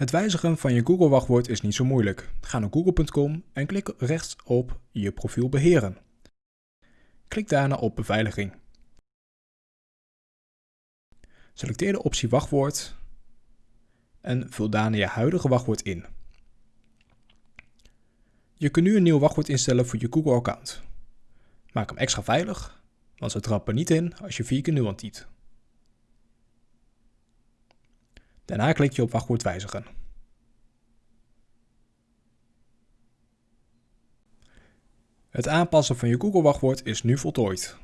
Het wijzigen van je Google wachtwoord is niet zo moeilijk. Ga naar google.com en klik rechts op je profiel beheren. Klik daarna op beveiliging. Selecteer de optie wachtwoord en vul daarna je huidige wachtwoord in. Je kunt nu een nieuw wachtwoord instellen voor je Google-account. Maak hem extra veilig, want ze trappen niet in als je vier keer 0 typt. Daarna klik je op wachtwoord wijzigen. Het aanpassen van je Google wachtwoord is nu voltooid.